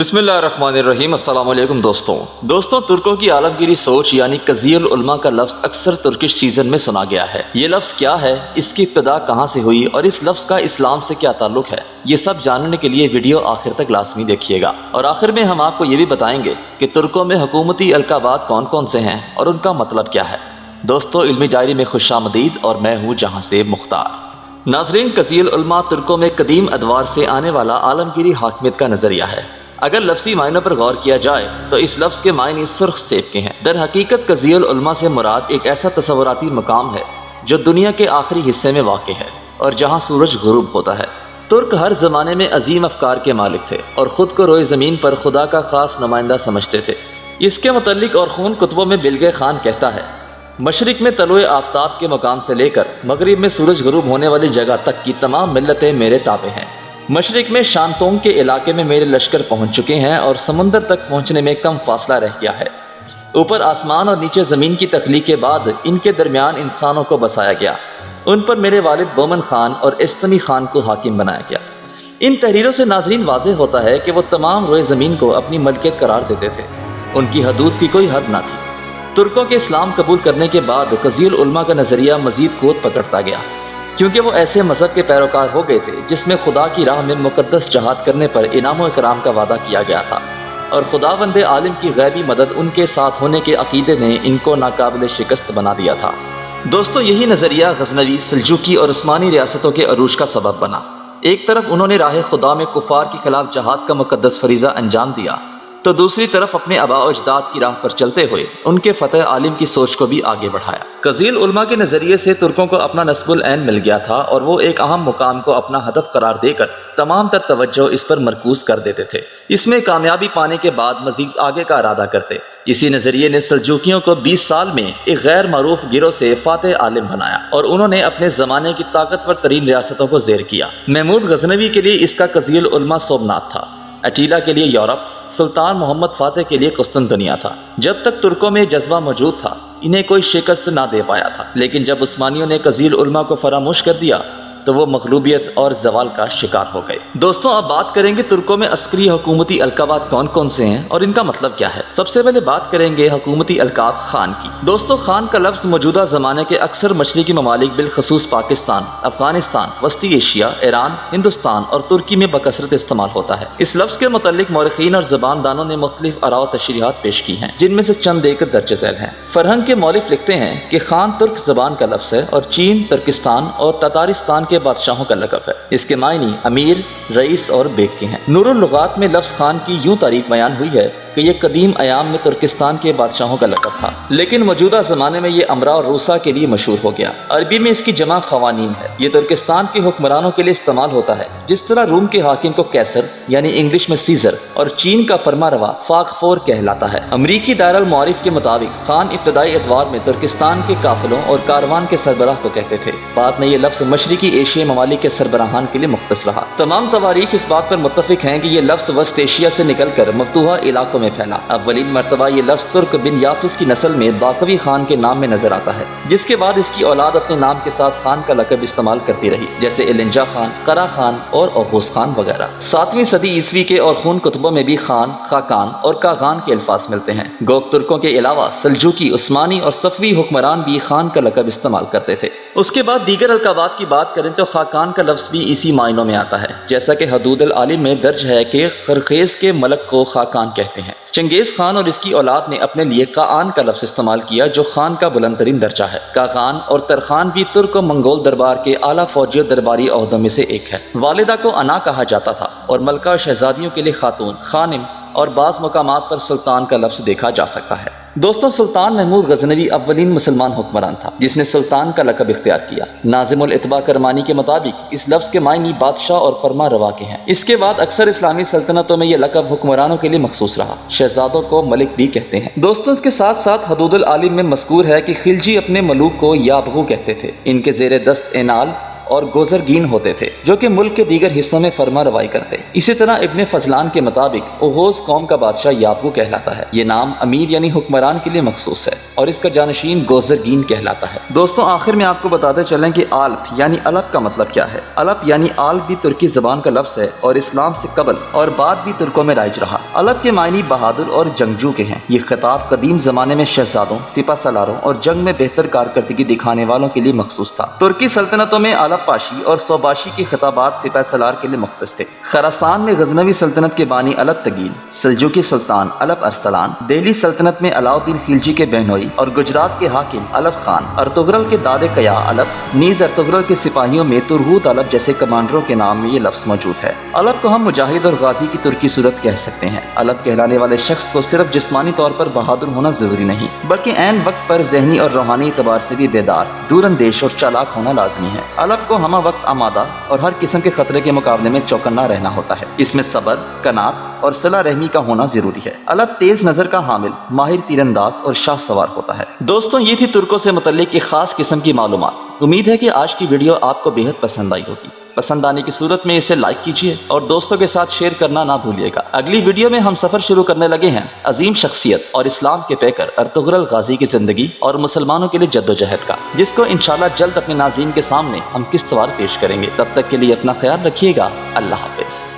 بسم اللہ الرحمن الرحیم، السلام علیکم دوستوں۔ دوستوں، ترکوں کی عالمگیری سوچ یعنی قضی العلماء کا لفظ اکثر ترکش سیزن میں سنا گیا ہے۔ یہ لفظ کیا ہے؟ اس کی ابتدا کہاں سے ہوئی؟ اور اس لفظ کا اسلام سے کیا تعلق ہے؟ یہ سب جاننے کے لیے ویڈیو آخر تک لازمی دیکھیے گا۔ اور آخر میں ہم آپ کو یہ بھی بتائیں گے کہ ترکوں میں حکومتی القابات کون کون سے ہیں اور ان کا مطلب کیا ہے۔ دوستو علمی ڈائری میں خوش آمدید اور میں ہوں جہاں سے مختار۔ ناظرین قضی العلماء ترکوں میں قدیم ادوار سے آنے والا عالمگیری حاکمیت کا نظریہ ہے۔ اگر لفظی معنوں پر غور کیا جائے تو اس لفظ کے معنی سرخ سیب کے ہیں۔ در حقیقت قضی العلماء سے مراد ایک ایسا تصوراتی مقام ہے جو دنیا کے آخری حصے میں واقع ہے اور جہاں سورج غروب ہوتا ہے۔ ترک ہر زمانے میں عظیم افکار کے مالک تھے اور خود کو روئے زمین پر خدا کا خاص نمائندہ سمجھتے تھے۔ اس کے متعلق اور خون کتبوں میں بلگے خان کہتا ہے، مشرق میں طلوع آفتاب کے مقام سے لے کر مغرب میں سورج غروب ہونے والی جگہ تک کی تمام ملتیں میرے تابع ہیں۔ مشرق میں شانتونگ کے علاقے میں میرے لشکر پہنچ چکے ہیں اور سمندر تک پہنچنے میں کم فاصلہ رہ گیا ہے۔ اوپر آسمان اور نیچے زمین کی تخلیق کے بعد ان کے درمیان انسانوں کو بسایا گیا۔ ان پر میرے والد بومن خان اور استنی خان کو حاکم بنایا گیا۔ ان تحریروں سے ناظرین واضح ہوتا ہے کہ وہ تمام روئے زمین کو اپنی ملکیت قرار دیتے تھے۔ ان کی حدود کی کوئی حد نہ تھی۔ ترکوں کے اسلام قبول کرنے کے بعد قضی العلماء کا نظریہ مزید قوت پکڑتا گیا۔ کیونکہ وہ ایسے مذہب کے پیروکار ہو گئے تھے جس میں خدا کی راہ میں مقدس جہاد کرنے پر انعام و اکرام کا وعدہ کیا گیا تھا۔ اور خدا بند عالم کی غیبی مدد ان کے ساتھ ہونے کے عقیدے نے ان کو ناقابل شکست بنا دیا تھا۔ دوستو، یہی نظریہ غزنوی، سلجوکی اور عثمانی ریاستوں کے عروج کا سبب بنا۔ ایک طرف انہوں نے راہ خدا میں کفار کے خلاف جہاد کا مقدس فریضہ انجام دیا۔ تو دوسری طرف اپنے آبا و اجداد کی راہ پر چلتے ہوئے ان کے فتح عالم کی سوچ کو بھی آگے بڑھایا۔ قزیل علماء کے نظریے سے ترکوں کو اپنا نصب العین مل گیا تھا اور وہ ایک اہم مقام کو اپنا ہدف قرار دے کر تمام تر توجہ اس پر مرکوز کر دیتے تھے۔ اس میں کامیابی پانے کے بعد مزید آگے کا ارادہ کرتے۔ اسی نظریے نے سلجوکیوں کو بیس سال میں ایک غیر معروف گروہ سے فاتح عالم بنایا اور انہوں نے اپنے زمانے کی طاقتور ترین ریاستوں کو زیر کیا۔ محمود غزنوی کے لیے اس کا قزیل علماء سومنات تھا۔ اٹیلا کے لیے یورپ۔ سلطان محمد فاتح کے لیے قسطنطنیہ تھا۔ جب تک ترکوں میں جذبہ موجود تھا، انہیں کوئی شکست نہ دے پایا تھا۔ لیکن جب عثمانیوں نے کزیل علماء کو فراموش کر دیا تو وہ مغلوبیت اور زوال کا شکار ہو گئے۔ دوستوں، اب بات کریں گے ترکوں میں عسکری حکومتی القابات کون کون سے ہیں اور ان کا مطلب کیا ہے۔ سب سے پہلے بات کریں گے حکومتی القاب خان کی۔ دوستوں، خان کا لفظ موجودہ زمانے کے اکثر مشرقی ممالک بالخصوص پاکستان، افغانستان، وسطی ایشیا، ایران، ہندوستان اور ترکی میں بکثرت استعمال ہوتا ہے۔ اس لفظ کے متعلق مورخین اور زبان دانوں نے مختلف اراؤ تشریحات پیش کی ہیں، جن میں سے چند ایک درج ذیل ہیں۔ فرہنگ کے مولف لکھتے ہیں کہ خان ترک زبان کا لفظ ہے اور چین، ترکستان اور تتارستان کے بادشاہوں کا لقب ہے۔ اس کے معنی امیر، رئیس اور بیگ کے ہیں۔ نور اللغات میں لفظ خان کی یوں تاریخ بیان ہوئی ہے کہ یہ قدیم ایام میں ترکستان کے بادشاہوں کا لقب تھا۔ لیکن موجودہ زمانے میں یہ امرا اور روسا کے لیے مشہور ہو گیا۔ عربی میں اس کی جمع خوانین ہے۔ یہ ترکستان کے حکمرانوں کے لیے استعمال ہوتا ہے۔ جس طرح روم کے حاکم کو کیسر یعنی انگلش میں سیزر، اور چین کا فرما روا فاق فور کہلاتا ہے۔ امریکی دائر المعارف کے مطابق خان ابتدائی ادوار میں ترکستان کے قافلوں اور کاروان کے سربراہ کو کہتے تھے۔ بعد میں یہ لفظ مشرقی ایشیا ممالک کے سربراہان کے لیے مختص رہا۔ تمام تواریخ اس بات پر متفق ہیں کہ یہ لفظ وسط ایشیا سے نکل کر مفتوحہ علاقوں میں پھیلا۔ اولین مرتبہ یہ لفظ ترک بن یافس کی نسل میں باقوی خان کے نام میں نظر آتا ہے، جس کے بعد اس کی اولاد اپنے نام کے ساتھ خان کا لقب استعمال کرتی رہی، جیسے النجا خان کرا خان اور اوغوس خان وغیرہ۔ ساتویں صدی عیسوی کے اور خون کتبوں میں بھی خان، خاکان اور کاغان کے الفاظ ملتے ہیں۔ گوک ترکوں کے علاوہ سلجوکی، عثمانی اور صفوی حکمران بھی خان کا لقب استعمال کرتے تھے۔ اس کے بعد دیگر القابات کی بات کریں تو خاکان کا لفظ بھی اسی معنوں میں آتا ہے۔ جیسا کہ حدود العالم میں درج ہے کہ خرخیز کے ملک کو خاکان کہتے ہیں۔ چنگیز خان اور اس کی اولاد نے اپنے لیے کاان کا لفظ استعمال کیا جو خان کا بلند ترین درجہ ہے۔ کاغان اور ترخان بھی ترک و منگول دربار کے اعلیٰ فوجی درباری عہدوں میں سے ایک ہے۔ والدہ کو انا کہا جاتا تھا اور ملکہ شہزادیوں کے لیے خاتون، خانم اور بعض مقامات پر سلطان کا لفظ دیکھا جا سکتا ہے۔ دوستو، سلطان محمود غزنوی اولین مسلمان حکمران تھا، جس نے سلطان کا لقب اختیار کیا۔ ناظم الاتباع کرمانی کے مطابق اس لفظ کے معنی بادشاہ اور فرما روا کے ہیں۔ اس کے بعد اکثر اسلامی سلطنتوں میں یہ لقب حکمرانوں کے لیے مخصوص رہا۔ شہزادوں کو ملک بھی کہتے ہیں۔ دوستوں اس کے ساتھ ساتھ حدود العالم میں مذکور ہے کہ خلجی اپنے ملوک کو یابغو کہتے تھے۔ ان کے زیر دست انال اور گوزرگین ہوتے تھے، جو کہ ملک کے دیگر حصوں میں فرما روائی کرتے۔ اسی طرح ابن فضلان کے مطابق، اوہوز قوم کا بادشاہ یابو کہلاتا ہے۔ یہ نام امیر یعنی حکمران کے لیے مخصوص ہے اور اس کا جانشین گوزرگین کہلاتا ہے۔ دوستوں آخر میں آپ کو بتاتے چلیں کہ آلپ یعنی الپ کا مطلب کیا ہے؟ الپ یعنی آلپ بھی ترکی زبان کا لفظ ہے اور اسلام سے قبل اور بعد بھی ترکوں میں رائج رہا۔ الپ کے معنی بہادر اور جنگجو کے ہیں۔ یہ خطاب قدیم زمانے میں شہزادوں سپا سلاروں اور جنگ میں بہتر کارکردگی دکھانے والوں کے لیے مخصوص تھا۔ ترکی سلطنتوں میں الپ پاشی اور سوباشی کے خطابات سپا سلار کے لیے مختص تھے۔ خراسان میں غزنوی سلطنت کے بانی الپ تگیل سلجوکی سلطان الپ ارسلان، دہلی سلطنت میں علاؤ الدین خلجی کے بہنوئی اور گجرات کے حاکم الپ خان ارتغرل کے داد قیا الپ نیز ارتغرل کے سپاہیوں میں ترہوت الپ جیسے کمانڈروں کے نام میں یہ لفظ موجود ہے۔ الپ کو ہم مجاہد اور غازی کی ترکی صورت کہہ سکتے ہیں۔ الپ کہلانے والے شخص کو صرف جسمانی طور پر بہادر ہونا ضروری نہیں، بلکہ عین وقت پر ذہنی اور روحانی اعتبار سے بھی بیدار دور اندیش اور چالاک ہونا لازمی ہے۔ الپ کو ہمہ وقت آمادہ اور ہر قسم کے خطرے کے مقابلے میں چوکنا رہنا ہوتا ہے۔ اس میں صبر کنات اور صلاح رحمی کا ہونا ضروری ہے۔ الگ تیز نظر کا حامل، ماہر تیر انداز اور شاہ سوار ہوتا ہے۔ دوستوں یہ تھی ترکوں سے متعلق ایک خاص قسم کی معلومات۔ امید ہے کہ آج کی ویڈیو آپ کو بےحد پسند آئی ہوگی۔ پسند آنے کی صورت میں اسے لائک کیجیے اور دوستوں کے ساتھ شیئر کرنا نہ بھولیے گا۔ اگلی ویڈیو میں ہم سفر شروع کرنے لگے ہیں۔ عظیم شخصیت اور اسلام کے پیکر ارتغرل غازی کی زندگی اور مسلمانوں کے لیے جد و جہد کا۔ جس کو انشاءاللہ جلد اپنے ناظرین کے سامنے ہم کس طور پیش کریں گے۔ تب تک کے لیے اپنا خیال رکھیے گا۔ اللہ حافظ۔